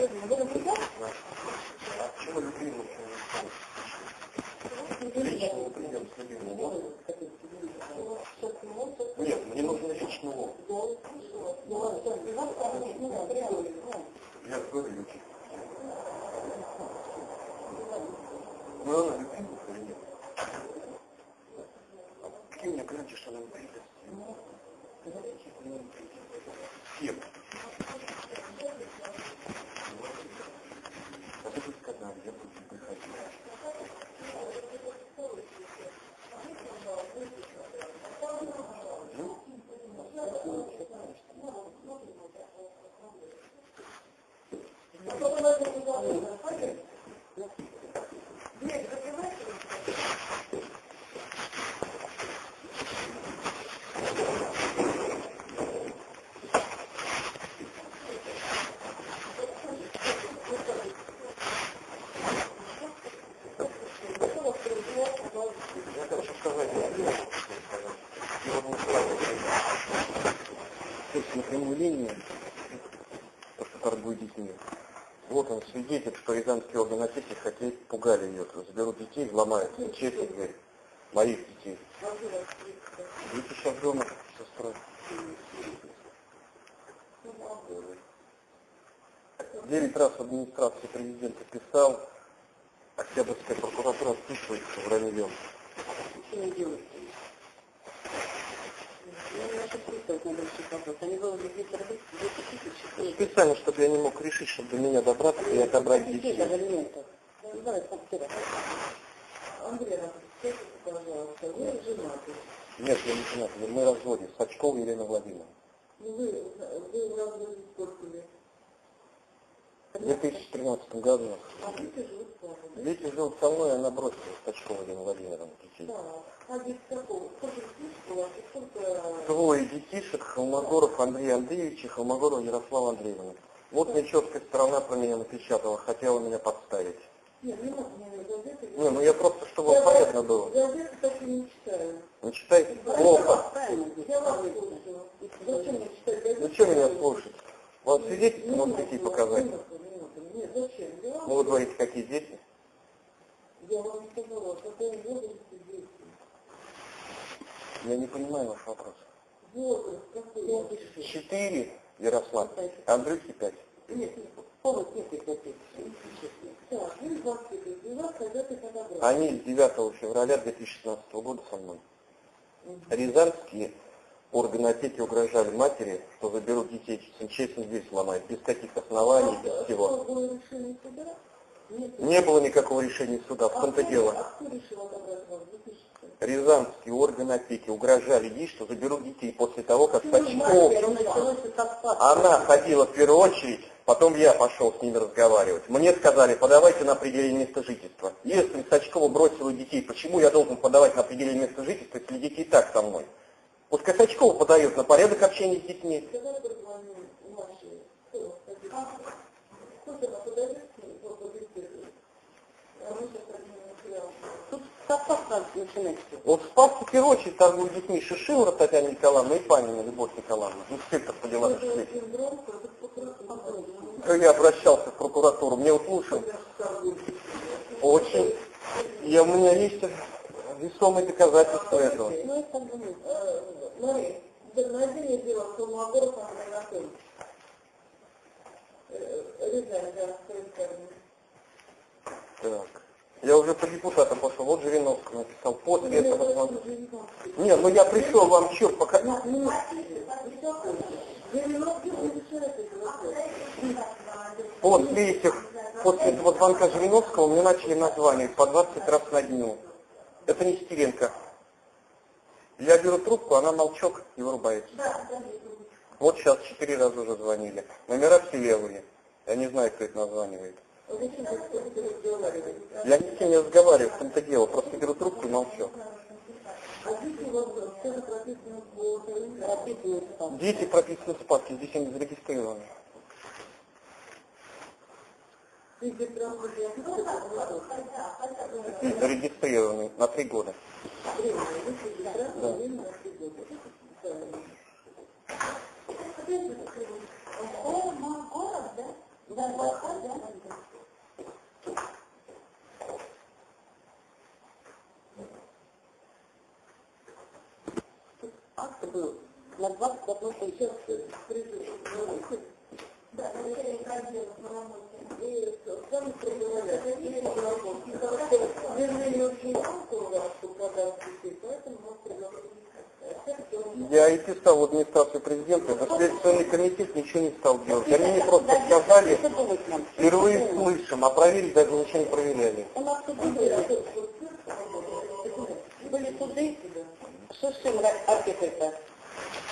А почему любимый Лично мы придем с любимым можно? Нет, мне нужно лично он. Я говорю, любимый. Ну, она любимый или нет? А какие у меня гарантии, что она не придет? С кем? А ты бы сказал, я бы не приходил. Ну, я хочу сказать, я не знаю, что сказать. Я вот не знаю. То есть на прямую линию, то, детьми. Вот он свидетель, что рязанские органы опеки хотели, пугали ее, заберут детей, взломают честно дверь, моих детей. Дети сейчас дома с. Девять раз в администрации президента писал, Октябрьская прокуратура отписывается враньем. Специально, чтобы я не мог решить, чтобы до меня добраться и отобрать детей. Нет, я не женат, мы разводим. Сачкова Елена Владимировна. В 2013 году. Дети живут со мной, она бросила Сачкова Елена Владимировна детей. Двое детишек, Холмогоров Андрей Андреевич и Холмогорова Ярослава Андреевна. Вот нечеткая сторона про меня напечатала, хотела меня подставить. Не, ну я просто, чтобы вам понятно было. Газеты так и не читаю. Не читайте плохо. Я вас слушаю. Зачем мне? Ну меня слушать? Вот свидетельство могу детей показать. Минуту, минуту. Нет, зачем? Я вам, Ну вы говорите, какие дети? я вам сказала, дети. Я не понимаю ваш вопрос. Четыре, Ярослав, Андрюхе пять. Нет, повод нет их опять. Так, 20 дела, когда ты подобрал. Они с 9 февраля 2016 года со мной. Рязанские органы опеки угрожали матери, что заберут детей, честно дверь сломают, без каких оснований, без всего. Суда? Нет. Не было никакого решения суда, в том-то дело. А вас? 2000? Рязанские органы опеки угрожали ей, что заберут детей после того, как спас. она ходила в первую очередь, потом я пошел с ними разговаривать. Мне сказали, подавайте на определение места жительства. Если Сачкова бросила детей, почему я должен подавать на определение места жительства, если дети и так со мной? Пускай Сачкова подает на порядок общения с детьми. Я. Тут совпад надо начинать. Вот в Спаске в первую очередь торгуют детьми Шишилова Татьяна Николаевна и Панина Любовь Николаевна, инспектор по делам прокуратура. Я обращался в прокуратуру, мне вот лучше. Очень. И у меня есть весомые доказательства этого. Ну, это э, Смотри, мне дело, что Магоров. Э, Рязань, да. Так. Я уже по депутатам пошел, вот Жириновский написал, после этого посмотрю. Не, ну я пришел вам что, пока... После этих, после этого звонка Жириновского мне начали названивать по 20 раз на дню. Это не Стеренко. Я беру трубку, она молчок и вырубается. Вот сейчас четыре раза уже звонили. Номера все левые. Я не знаю, кто это названивает. Я ни с кем не разговариваю, в том-то дело. Просто беру трубку и молчу. Дети прописаны в спадке, здесь они зарегистрированы. Здесь зарегистрированы на три года. Акт был на 21 сейчас да, и сами проговорили, Я и писал в администрацию президента, но Следственный комитет ничего не стал делать. Они мне просто сказали, впервые слышим, а проверить даже ничего не проверяли. У нас суды были, суды, Шишин архитектор,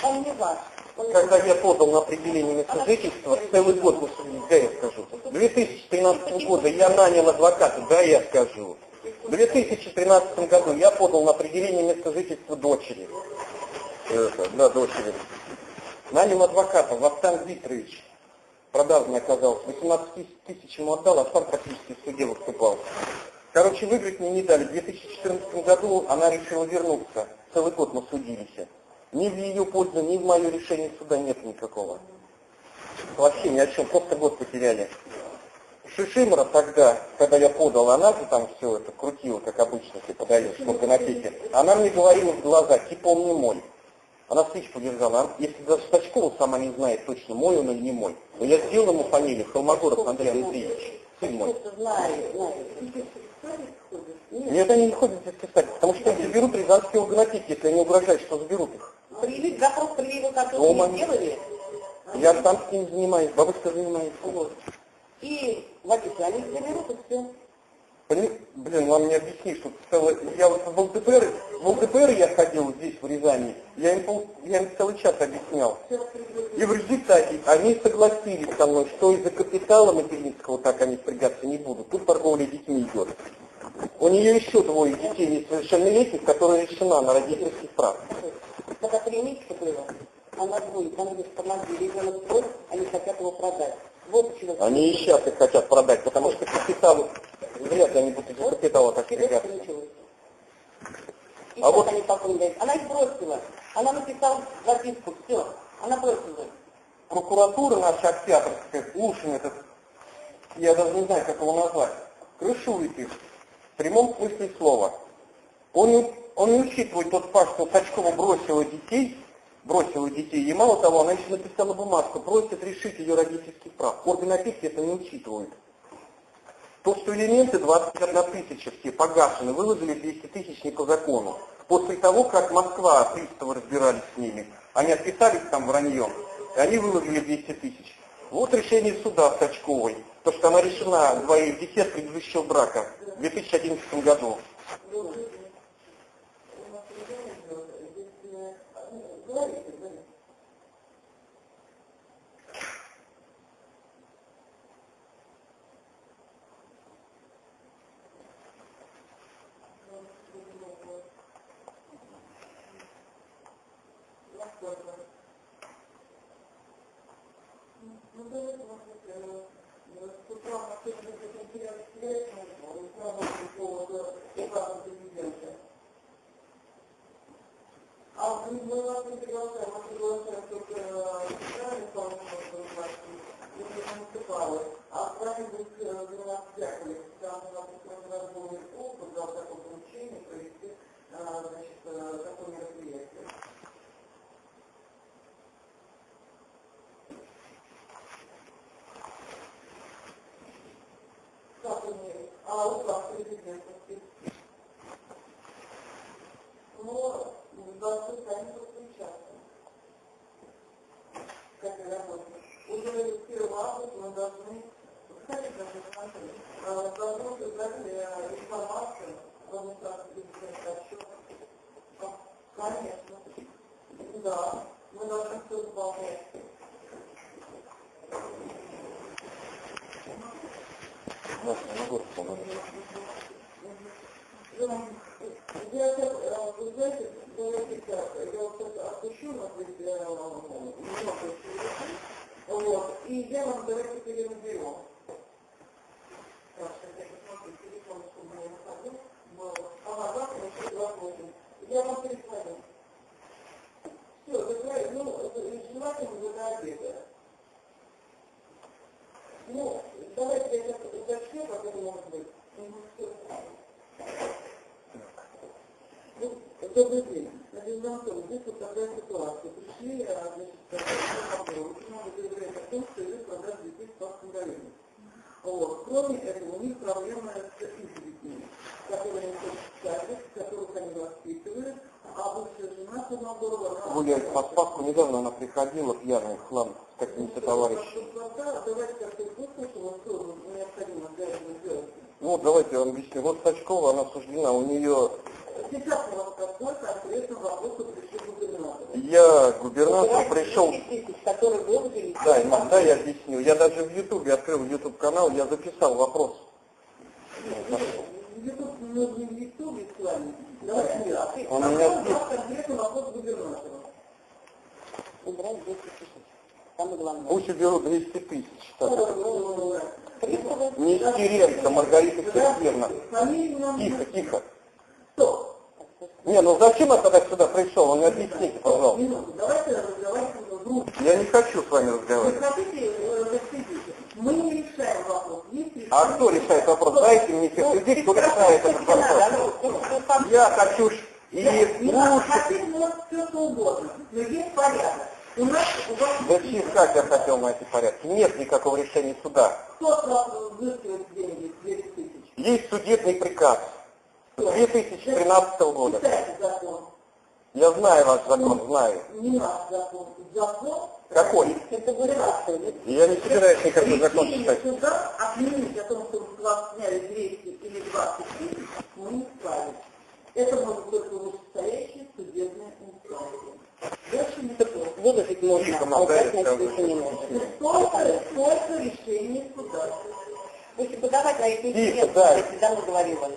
он не ваш. Когда я подал на определение места жительства, целый год мы судились, да, я скажу. 2013 года я нанял адвоката, да, я скажу. В 2013 году я подал на определение места жительства дочери. Это, да, дочери. Нанял адвоката, Вахтанг Викторович. Продажный оказался. 18 тысяч- тысяч ему отдал, а сам практически в суде выступал. Короче, выиграть мне не дали. В 2014 году она решила вернуться. Целый год мы судились. Ни в ее пользу, ни в мое решение суда нет никакого. Вообще ни о чем, просто год потеряли. Шишимра тогда, когда я подал, она же там все это крутила, как обычно ты подаешь, на пике. Она мне говорила в глаза, типа он не мой. Она спичку держала. Она- Если даже Стачкова сама не знает точно, мой он или не мой. Но я сделал ему фамилию Холмогоров Андрей Андреевич. Сын. Нет, они не ходят здесь писать, потому что их заберут рязанские органотеки, если они угрожают, что заберут их. Привет, запрос привил, как Дома. вы сделали, Я там с ним занимаюсь, бабушка занимается. вот. И водитель, они заберут и все. Пони- Блин, вам не объясни, что целый... Я вот в ЛДПР, в ЛДПР я ходил здесь, в Рязани, я им, пол- я им целый час объяснял. И в результате они согласились со мной, что из-за капитала материнского так они впрягаться не будут. Тут торговля детьми идет. У нее еще двое детей несовершеннолетних, которые решена на родительских прав. Когда три месяца было, она будет, она говорит, помоги, ребенок твой, они хотят его продать. Вот почему. Они и сейчас их хотят продать, потому что капитал, вряд ли они будут из-за капитала так. И А вот- они потом она их бросила. Она написала записку, все, она бросила. прокуратура наша октябрьская, Лушин этот, я даже не знаю, как его назвать, крышует их в прямом смысле слова. Он, он не учитывает тот факт, что Сачкова бросила детей бросила детей. И мало того, она еще написала бумажку, просит решить ее родительских прав. Орган опеки это не учитывает. То, что элементы 21 тысяча все погашены, выложили 200 тысяч не по закону. После того, как Москва, приставы разбирались с ними, они отписались там враньем, и они выложили 200 тысяч. Вот решение суда Сачковой, то, что она решена двоих детей от предыдущего брака в 2011 году. У нас ребенок идет, если... ну, Говорите, говорите. Насколько? Ну, давайте, может быть, э, с утра на сегодня будет интересный связь, ну, сразу по поводу указа президента. А мы мы вас не приглашаем, мы приглашаем только федеральный исполнительный власти, если муниципалы. А с вами будет э, заниматься Яковлев, там у нас есть разговор опыт, дал такое поручение провести, э, значит, э, такое мероприятие. Как вы мне? А указ президента спит? Но должны сами подключаться к этой работе. Уже с 1 августа мы должны, создать э, информацию в администрации отчет. Конечно. Да, мы должны все выполнять. По-моему. Я сейчас, э, вы знаете, давайте я вот сейчас отпущу ведь э, немного еще, вот, и я вам давайте перенаберу. Так, сейчас я посмотрю, телефон, чтобы я находил, был, ага, завтра еще 28. Я вам перезвоню. Все, закрой, ну, это желательно до обеда. Ну, давайте я сейчас уточню, как это может быть. Мгм, всё. Ну, Добрый день. Надежда Анатольевна, здесь вот такая ситуация. Пришли, а, значит, такой вопрос. Очень много заявляет о том, что идет продажа детей в Спасском районе. Вот. Кроме этого, у них проблема с изредками, которые они садят, которых они воспитывают, а бывшая жена Черногорова, она... Гуляет по Спаску, недавно она приходила пьяная в хлам с какими-то товарищами. Давайте как-то что необходимо для этого сделать. Ну, давайте я вам объясню. Вот Сачкова, она осуждена, у нее... Сейчас у вас какой конкретно вопрос. Я губернатор пришел... Да, иногда я объясню. Я даже в Ютубе открыл Ютуб канал, я записал вопрос. YouTube, не в Ютубе с вами. А Он а меня у вопрос губернатору. Убрать 200 тысяч. Самое главное. Пусть уберут 200 тысяч. Приставы. Нестеренко, Маргарита Сергеевна. Тихо, тихо. Кто? Не, ну зачем я тогда сюда пришел? Вы мне объясните, пожалуйста. Минуту, давайте разговаривать друг Я не хочу с вами разговаривать. хотите, э. Мы не решаем вопрос. Есть. А кто решает вопрос? Дайте мне тех людей, кто решает этот вопрос. Я хочу и слушать. все что угодно, но есть порядок. У нас, у вас, Зачем, как я хотел на эти порядки? Нет никакого решения суда. кто вас взыскивает деньги, 200 тысяч? Есть судебный приказ Кто? 2013 года. Я знаю ваш закон, знаю. Не наш закон. Закон. Какой? Губернатор. Я не собираюсь никакой закон читать. суда отменить о том, что с вас сняли 200 или 20 тысяч, мы не вправе. Это может только вышестоящая судебная инстанция. Дальше не такое. Выложить можно, а убрать на не можно. Только, только решение суда. Если подавать на интерес, да. я всегда говорила.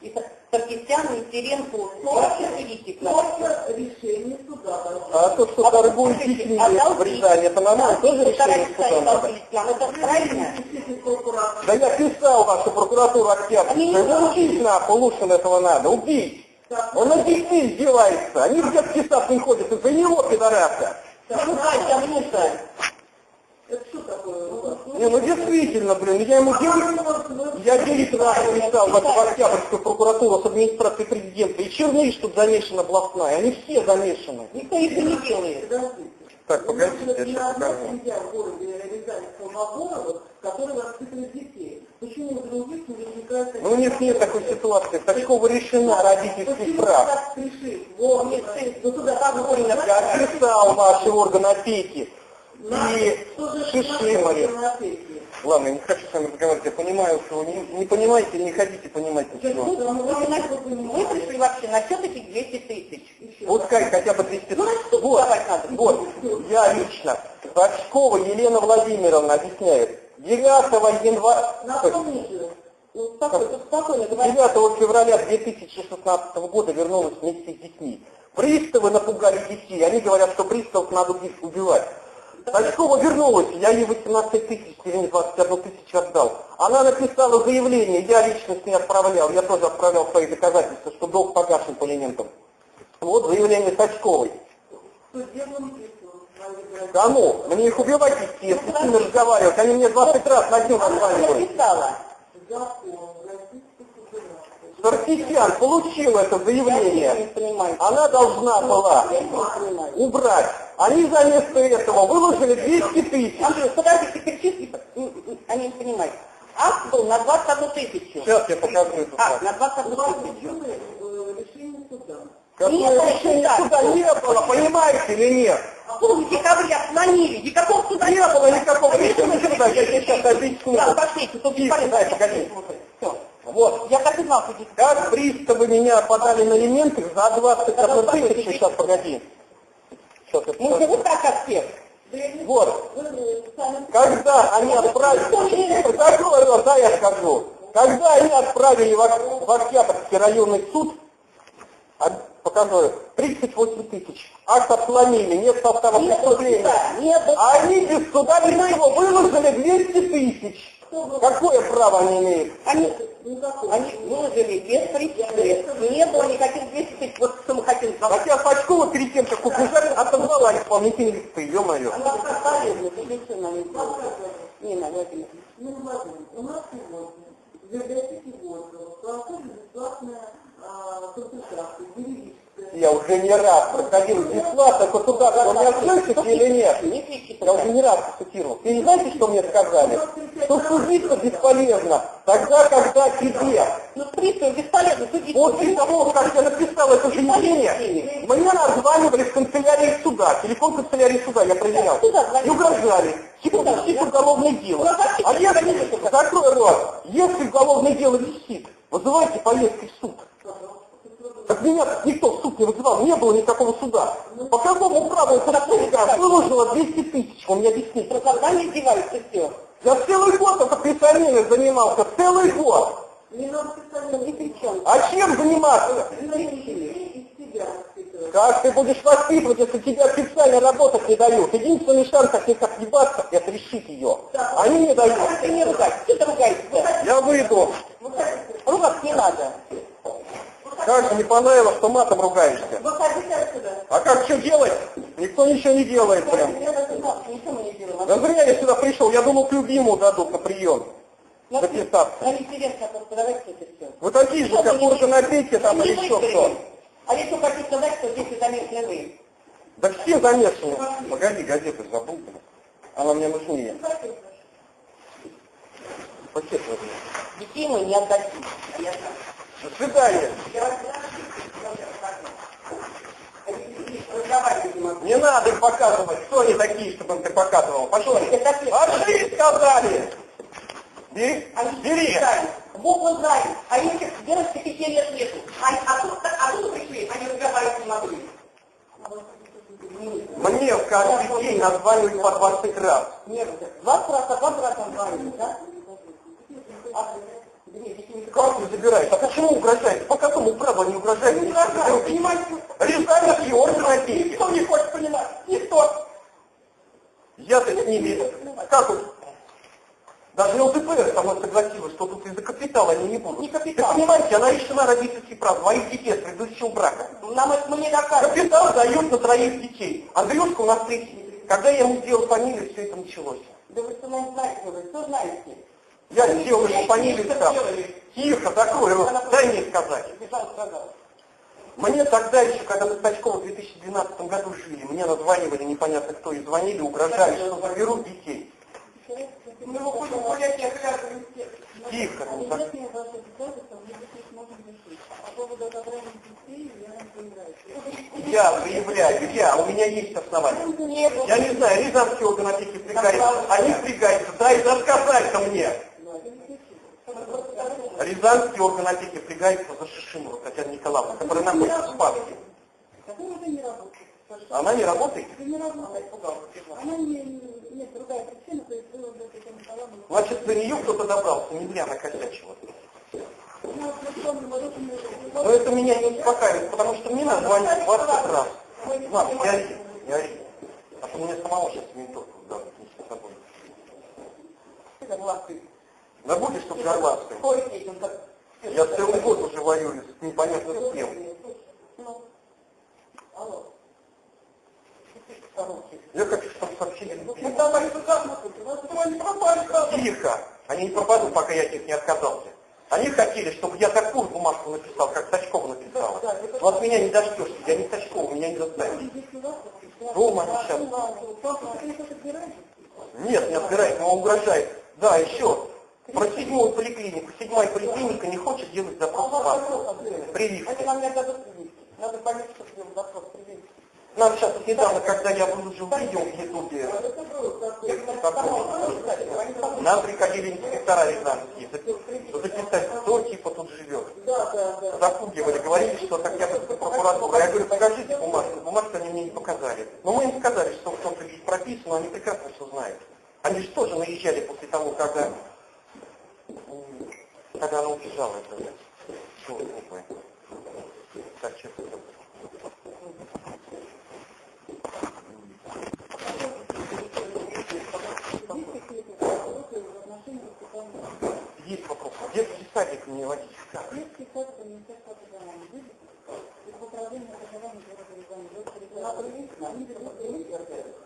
И Саркисян, и Теренко, вообще видите, Только решение суда. А то, что торгуют детьми в Рязани, это нормально, тоже решение суда надо. Это правильно? прокуратура Да я писал вашу прокуратуру Октябрьскую, его убить нахуй, Лушин этого надо, убить. Он над детьми издевается, они в детский сад не ходят, из-за него, пидораса. Шукай, там мусор. Это что такое? Не, ну действительно, блин, я ему 9, я 9 раз написал в, Октябрьскую прокуратуру с администрацией президента. И Черниш тут замешана областная, они все замешаны. Никто этого не делает. Так, погодите, я сейчас покажу. Ну них нет такой ситуации. Тачкова решена родительских прав. Вот, нет, ну туда как вы Я писал ваши органы опеки и Шишимаре. Ладно, я не хочу с вами разговаривать, я понимаю, что вы не, не понимаете, не хотите понимать ничего. Мы, пришли вообще на счет этих 200 тысяч. Пускай хотя бы 200 Ну, на суд Вот, надо. вот, я лично. Бачкова Елена Владимировна объясняет. 9 января... Напомните, Ну, спокойно. 9 февраля 2016 года вернулась вместе с детьми. Приставы напугали детей. Они говорят, что приставов надо убивать. Тачкова вернулась, я ей 18 тысяч, или 21 тысячу отдал. Она написала заявление, я лично с ней отправлял, я тоже отправлял свои доказательства, что долг погашен по элементам. Вот заявление судебным письмом. Кому? Мне их убивать идти, я с ними разговаривать. Они мне 20 раз на дню названивают. написала. Саркисян получил это заявление. Она должна была убрать. Они вместо этого выложили 200 тысяч. Андрей, подожди, ты кричишь, и- м, м, они не понимают. Акт был на 21 тысячу. Сейчас я покажу эту факту. на У вас 21 тысячу. было э, решение суда. Какое решение суда не было, понимаете или нет? Суд в декабре отклонили. Никакого суда Не было никакого решения суда, я тебе сейчас объясню. Да, пошлите, тут погоди. Все. Вот. Я так и знал, что Как приставы меня подали на элементы за 21 тысячу, сейчас погоди. Сейчас покажу. живут так, как все. Вот. Когда они отправили, рот, да, я скажу. Когда они отправили в, в Октябрьский районный суд, покажу, 38 тысяч. Акт отклонили, нет состава преступления. нет А они без суда без всего выложили 200 тысяч. Какое право они имеют? Они. Они выложили без причины. Не было никаких 200 тысяч. Вот что мы хотим сказать. Хотя Сачкова перед тем, как убежали, отозвала исполнительные листы, ё-моё. Она ты ничего нам не. Нина Владимировна. Ну, Владимир, у нас сегодня в библиотеке Горького проходит бесплатная а, консультация, юридическая. Я уже не раз проходил бесплатно государство. Вы меня слышите или нет? Я уже не раз цитировал. Вы не знаете, что мне сказали? Что судиться бесполезно. Тогда, когда тебе, Ну, пристав бесполезно судить. после того, как я написал это заявление, мне названивали в канцелярии суда. Телефон канцелярии суда я проверял. И угрожали. Типа висит уголовное дело. А если, закрой рот, если уголовное дело висит, вызывайте поездки в суд. Так меня никто в суд не вызывал, не было никакого суда. По какому праву штука выложила 200 тысяч? Вы мне объясните. Просто когда не издеваются, все. Я целый год только писанием занимался, целый год. Не надо специально Ни при чем. А чем заниматься? Как ты будешь воспитывать, если тебе официально работать не дают? Единственный шанс от них отъебаться, это решить ее. Они не дают. Ты не ругайся. Ты ругаешься? Я выйду. Ругаться не надо. Как же не понравилось, что матом ругаешься? Выходите отсюда. А как что делать? Никто ничего не делает прям. Я даже что ничего не. Да зря я сюда пришел, я думал, к любимому дадут на прием. Нам записаться. нам интересно, просто давайте это все. Вы такие же, как органы опеки там или еще кто. А я еще хочу сказать, что здесь замешаны вы. Да все замешаны. Погоди, газету забыл. Она мне нужнее. Пакет возьми. Детей мы не отдадим. Я знаю. До свидания. Не надо их показывать. Кто они такие, чтобы ты показывал? Пошел. Пошли, сказали. Бери. Бери. Бог его знает. А если девочки пяти лет нету. Они оттуда, оттуда пришли, они разговаривать не могли. Мне каждый день названивают по 20 раз. Нет, 20 раз, а 20 раз он звонит, да? А, вы забираете? А почему угрожаете? По какому праву они угрожают? Не угрожаю, вы понимаете? Рязанский орден опеки. Никто не хочет понимать, никто. Я-то с ними, как вот, даже ЛДПР со мной согласилась, что тут из-за капитала они не будут. Не капитал. Вы понимаете, она лишена родительских прав, двоих детей с предыдущего брака. Нам это мы не докажем. Капитал дает на троих детей. Андрюшка у нас третий. Когда я ему сделал фамилию, все это началось. Да вы что знаете, вы что знаете? Я сделаю фамилию Что сам. Тихо, рот, дай мне сказать. Мне тогда еще, когда мы с Тачковым в 2012 году жили, мне названивали непонятно кто и звонили, угрожали, что заберут детей. Тихо, я заявляю, я, у меня есть основания. Я не знаю, Рязанские органы опеки впрягаются, они впрягаются, дай рассказать-то мне. Рязанский орган опеки впрягается за Шишимову Татьяна Николаевна, которая находится в Спаске. Уже не работает. Она не работает? Это не работает. Она не, нет, другая причина, то есть вы уже Татьяна Николаевна. Значит, до нее кто-то добрался, не зря накосячила. Но это меня не успокаивает, потому что мне надо звонить 20 раз. Ладно, не ори, не ори. А то мне самого сейчас ментовку дадут, не с собой. Согласен. Да будешь, чтоб горластый. Ой, этим как... Я целый год уже воюю с непонятно с кем. Ну. Я хочу, чтобы сообщили. Ну давай сюда, пропали, как? Тихо! Они не пропадут, пока я от них не отказался. Они хотели, чтобы я такую бумажку написал, как Сачкова написала. Вот меня не дождешься, я не Сачкова, меня не заставишь. Дома они сейчас. Нет, не отбирает, но он угрожает. Да, еще. Про седьмую поликлинику. Седьмая поликлиника не хочет делать запрос в паспорт. Это Прививки. нам не дадут прививки. Надо понять, что сделать запрос прививки. Нам сейчас вот недавно, когда я выложил видео в Ютубе, нам приходили инспектора рязанские запи- записать, кто типа тут живет. Запугивали, говорили, что так я прокуратура. Я говорю, покажите бумажку. Бумажку они мне не показали. Но мы им сказали, что в том-то здесь прописано, они прекрасно все знают. Они же тоже наезжали после того, когда, когда она убежала. Это, что глупое. Так, сейчас это. Есть вопрос. Детский садик водить. Как? Детский сад это Министерство образования.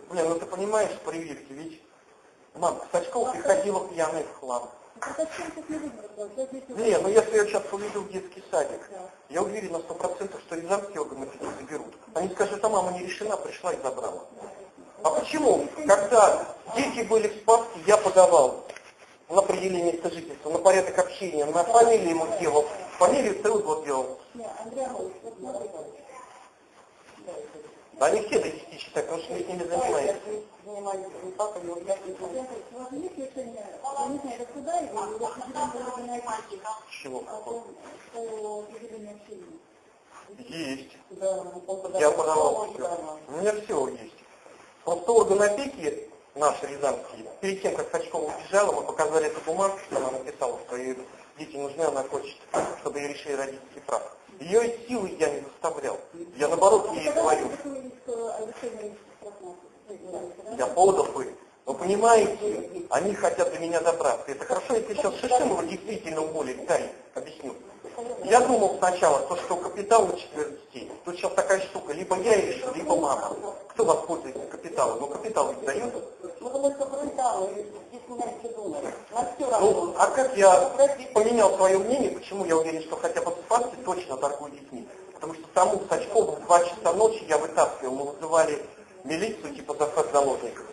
Блин, ну ты понимаешь, прививки, ведь мам, Сачков приходила пьяный в хлам. Ну, так о чем тут не будем разговаривать? Дети- Не, ну если я сейчас уведу в детский садик, я уверен на сто процентов, что рязанские органы опеки заберут. Они скажут, а мама не решена, пришла и забрала. А почему? Когда дети были в Спаске, я подавал на определение места жительства, на порядок общения, на фамилию ему делал, фамилию целый год делал. Андрей вот смотрите. Да они все до 10 читают, потому что ведь ними занимаются. Занимаюсь не папой, но я не знаю. Александр, У вас есть решение, я не знаю, это суда или у вас определение органа опеки Чего? Есть. Я подавал все. У меня все есть. Просто орган опеки, наши рязанские, перед тем, как Сачкова убежала, мы показали эту бумагу, что она написала, что ей дети нужны, она хочет, чтобы ей решили родительский прав. Ее силы я не заставлял. Я наоборот ей говорю, я подал бы. Вы понимаете, они хотят до меня добраться. Это хорошо, если сейчас Шишимова действительно уволит, дай, объясню. Я думал сначала, то, что капитал на четверых детей, тут сейчас такая штука, либо я решу, либо мама. Кто воспользуется капиталом? Ну, капитал ведь дают. Ну, здесь. На все Ну, а как я поменял свое мнение, почему я уверен, что хотя бы Спаске точно торгуют детьми? Потому что тому Сачкову в 2 часа ночи я вытаскивал, мы вызывали милицию типа захват заложников.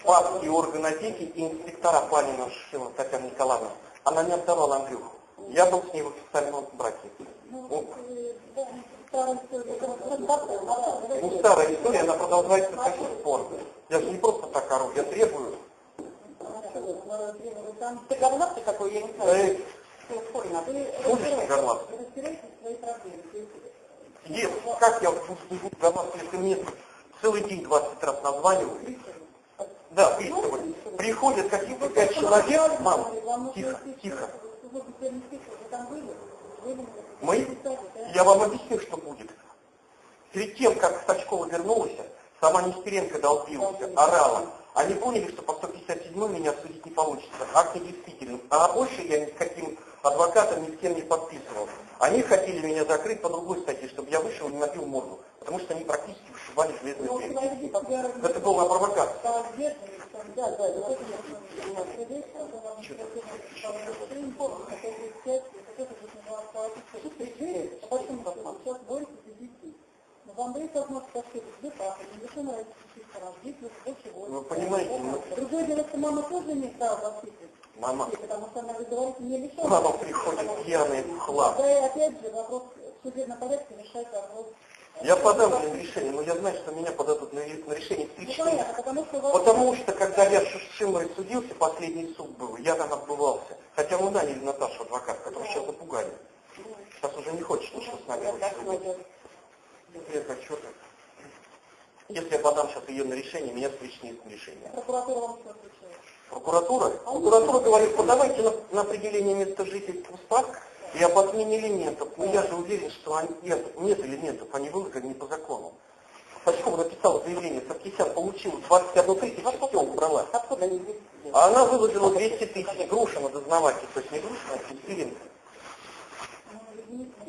Спасские органы опеки и инспектора Панина Шишила Татьяна Николаевна. Она не отдавала Андрюху. Я был с ней в официальном браке. Ну, ну, старая история, она продолжается до сих пор. Я же не просто так ору, я требую. Ты горластый какой, я не знаю. Будешь горластый? Есть, как я буду горластый, если мне целый день 20 раз названивают? Да, приставы. Приходят каких-то пять человек, мам, тихо, тихо. Мы, я вам объясню, что будет. Перед тем, как Сачкова вернулась, сама Нестеренко долбилась, орала. Они поняли, что по 157 меня судить не получится. Акт недействителен. А больше я ни с каким адвокатом ни с кем не подписывал. Они хотели меня закрыть по другой статье, чтобы я вышел и набил морду. потому что они практически вышибали железные Ну, двери. я Это была провокация. Не сейчас борется за детей. Но вам дают возможность сказать, где папа, не зачем нравится учиться раз, дети больше Вы понимаете, ну, Другое дело, что мама тоже не стала воспитывать. мама, Потому что она, вы говорите, не лишена. мама приходит пьяный в хлам. Да, и опять же, вопрос в судебном порядке решает вопрос. Я подам на решение, но я знаю, что меня подадут на, на решение в Ну, понятно, потому что... вас- Потому что, когда я с Шимой судился, последний суд был, я там отбывался. Хотя мы наняли Наташу адвокат, которую сейчас запугали. Сейчас уже не хочет ничего с нами больше. Хочу так. Если я подам сейчас ее на решение, меня встречнет решение. Прокуратура вам что отвечает? Прокуратура? Прокуратура говорит, подавайте на, на определение места жительства в СПАК и об отмене элементов. Но я же уверен, что они- нет, нет элементов, они выложены не по закону. Сачкова написала заявление, Саркисян получил 21 тысячу, все убрала. А она выложила 200 тысяч. Грушина дознаватель, то есть не Грушина, а Сестринка.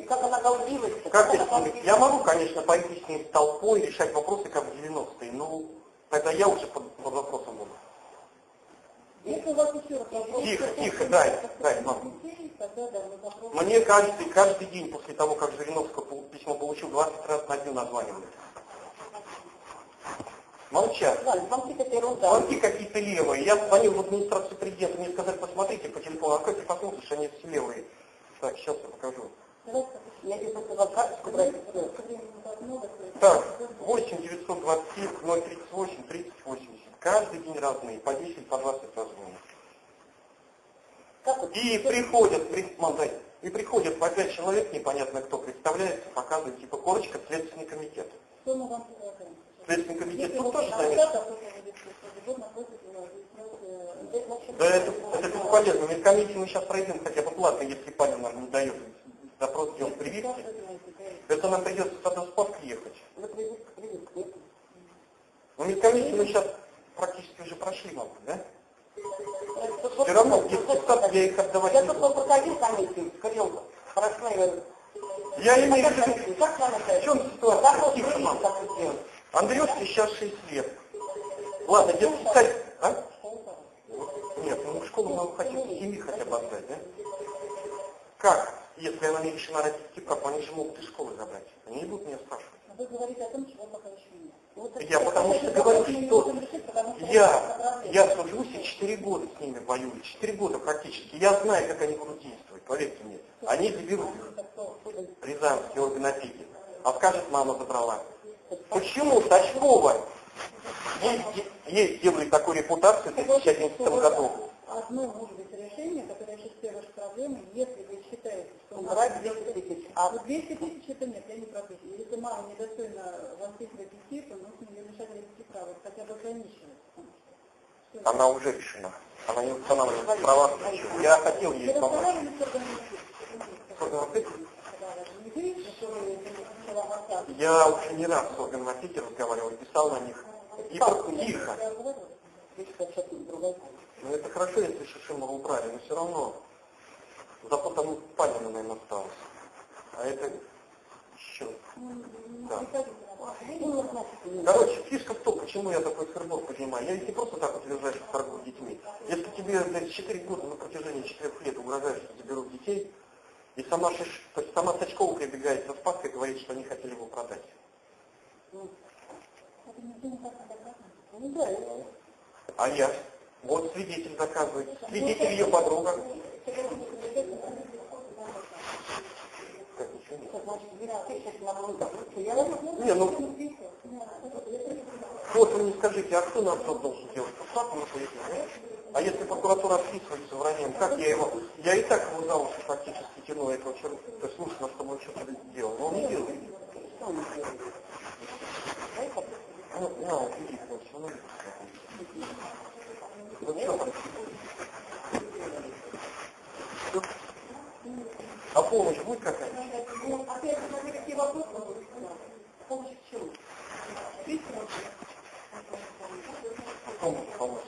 Как она галдилась? Как она здесь? галдилась? Я могу, конечно, пойти с ней с толпой решать вопросы, как в 90-е, но тогда я уже под, под вопросом буду. Если у вас еще раз вопрос... Тихо, тихо, дай, дай, мам. да. Мне каждый, каждый день после того, как Жириновского письмо получил, 20 раз на дню названивали. Молчат. Ерунда. Звонки какие-то левые. Я звонил в администрацию президента, мне сказали, посмотрите по телефону, а как ты посмотришь, они все левые. Так, сейчас я покажу. Я здесь вам карточку брать. так много, то есть- Так, 8 927 038 30 80. Каждый день разные, по 10, по 20 раз звонят. Как вот? И приходят, при- мам, дай. и приходят по 5 человек, непонятно кто, представляется, показывает, типа, корочка, Следственный комитет. Что мы вам предлагаем? Следственный комитет тут вы тоже значит, Да это, это бесполезно. Медкомиссию мы сейчас пройдем хотя бы платно, если Павел нам не дает запрос сделать прививки. Это нам придется в спас ехать. Но медкомиссию мы сейчас практически уже прошли, мам, да? Все равно сад я их отдавать Я тут проходил комиссию, сказал, прошла я... Я имею в виду, в чем ситуация? Андрюшке сейчас 6 лет. Ладно, детский сад... А? Нет, ну в школу мы хотим с семьи хотя бы отдать, да? Как? Если она не решена родительский прав, они же могут из школы забрать. Они не будут меня спрашивать. Вы говорите о том, чего пока еще нет. Вот Я потому что говорю, что решить, потому что я, я сужусь и 4 года с ними воюю, 4 года практически. Я знаю, как они будут действовать, поверьте мне. Они заберут их, Так что, Рязанский орган опеки. А скажет, мама забрала. Почему Сачкова есть, есть делает такую репутацию в 2011 году? Одно может быть решение, которое решит все ваши проблемы, если вы Убрать 200 тысяч. А Ну, 200 тысяч это нет, я не пропишу. Если мама недостойна воспитывать детей, то нужно ее лишать родительских прав, хотя бы ограничивать. Она уже решена. Она не устанавливает права. Я хотел ей помочь. Я уже не раз с органом опеки разговаривал, писал на них. И тихо. Ну это хорошо, если Шишимова убрали, но все равно. Зато там Панина, наверное, осталось. А это еще. Да. Короче, фишка в том, почему я такой сырбор поднимаю. Я ведь не просто так лежать в торгую детьми. Если тебе блядь, 4 года на протяжении 4 лет угрожаешь, что заберут детей, и сама, Шиш... то есть сама Сачкова прибегает за Спаской и говорит, что они хотели его продать. А я? Вот свидетель доказывает. Свидетель ее подруга. Как, ничего нет? это значит 200 тысяч на много. Я Не, ну, вот вы мне скажите, а кто нам что должен делать? Прокуратура поедет, да? А если прокуратура отписывается враньем, как я его... Я и так его за уши практически тяну этого человека. То есть нужно, чтобы он что-то делал. Но он не делает. что он делает? Ну, на, вот иди, вот, все равно Ну что там? А помощь будет какая-то? Ну, опять смотри, какие вопросы будут. Помощь в? Помощь, помощь.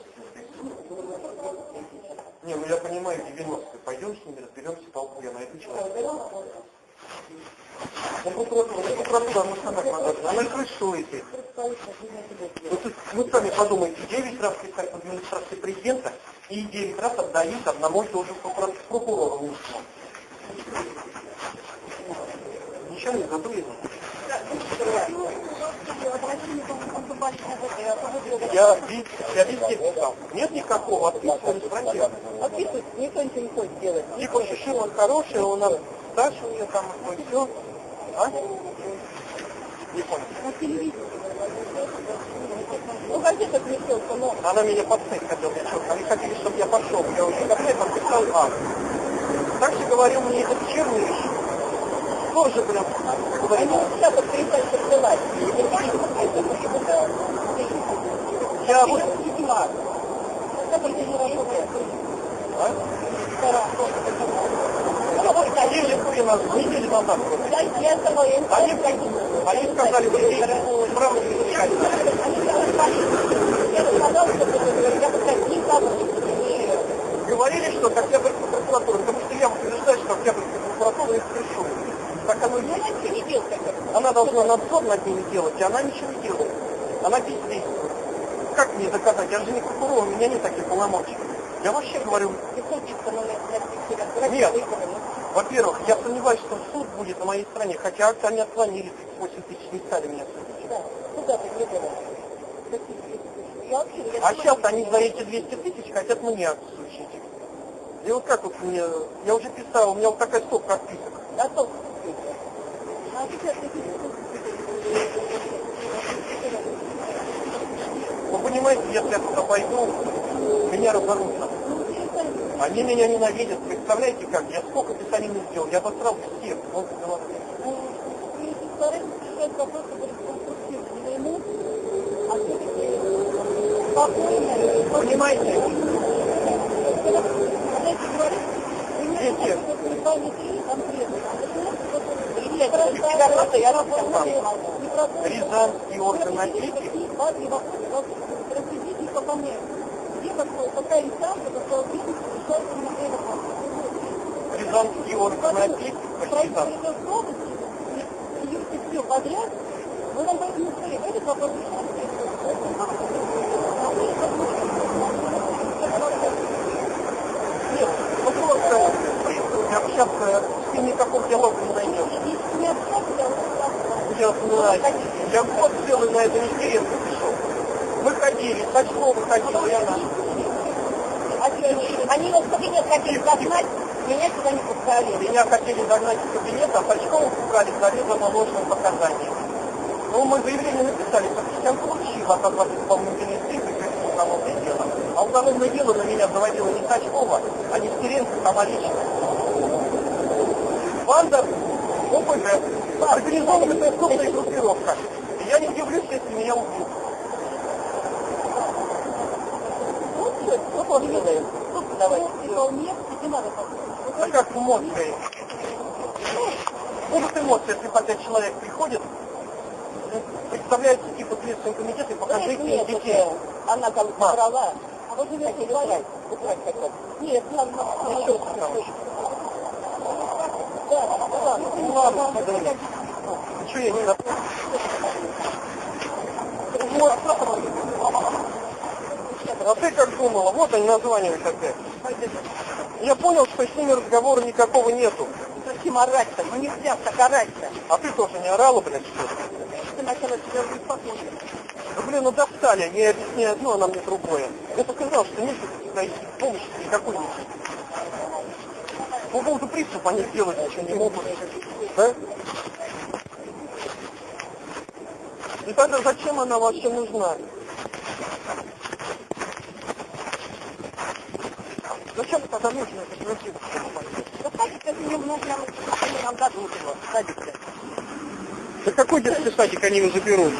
Не, ну я понимаю, 90 пойдем с ними, разберемся, толпу я найду человека. Ну, прокуратура, ну, прокуратура мы сама подожди. Она крышуете. Вот тут вы сами подумайте, 9 раз в администрации президента и 9 раз отдают одному и тому же прокурору лучшему. Ничего не забыли? Я, везде писал. Нет никакого отписка не спросил. Отписывать никто ничего не хочет делать. Типа Шишин он хороший, он нам Саша у нее там и все. А? Не понял. На телевизоре. Ну, газета пришелка, но Она меня подсыть хотела, они хотели, чтобы я пошел. Я уже когда там писал Же говорил мне этот Черныш. Тоже прям говорил. посылать. Я вот... А? Назад. просто. Они, они сказали, вы справа не. Говорили, что Октябрьская прокуратура, потому что я утверждаю, что Октябрьская прокуратура их пришел. Так оно и есть. Она должна надзор над ними делать, и она ничего не делает. Она бездействует. Как мне доказать? Я же не прокурор, у меня нет таких полномочий. Я вообще говорю, Нет. во-первых, я сомневаюсь, что суд будет на моей стороне, хотя акты они отклонили, 8 тысяч не стали меня судить. А сейчас они за эти 200 тысяч хотят мне акт случить. И вот как вот мне, я уже писал, у меня вот такая стопка отписок. Вы понимаете, если я туда пойду, меня разорвутся. Они меня ненавидят, представляете как? Я сколько писаний сделал, я обосрал всех. Вот. Понимаете? Дети. Рязанский орган опеки Рязанский орган опеки там. подряд, вы нам поэтому сказали, этот вопрос Нет, ну просто, я сейчас э, ним никакого диалога не найдешь. Я знаю. Я год целый на это интересно пришел. Мы ходили, Сачкова ходила, и она. Они нас в кабинет хотели загнать, меня сюда не пускали. Меня хотели загнать в кабинет, а Сачкова пугали заведомо ложным показанием. Ну, мы заявление написали, что Кристиан получил от адвоката исполнительной инстинкции к уголовное дело. А уголовное дело на меня заводила не Сачкова, а Нестеренко сама лично. Банда ОПГ, организованная преступная группировка. И я не удивлюсь, если меня убьют. Ну, ну. Ну, А как эмоции? Будут эмоции, если опять человек приходит, представляется типа Следственный комитет и покажите мне детей. Она там Ма. собрала. А вот вы убрать хотят. Нет, надо Ну. Ничего я не забыл. А ты как думала? Вот они названивают опять. Я понял, что с ними разговора никакого нету. Зачем орать-то? Ну нельзя так орать-то. А ты тоже не орала, блядь, что ли? Ты начала себя беспокоить. Да блин, ну достали, они объясняют одно, а нам не другое. Я только знал, что нет найти помощи никакой нет. По поводу приступа они сделать ничего не могут. Да? И тогда зачем она вообще нужна? Зачем тогда нужно это просить? Да садик это не нужно, они нам дадут его, садик-то. Да какой детский садик они его заберут?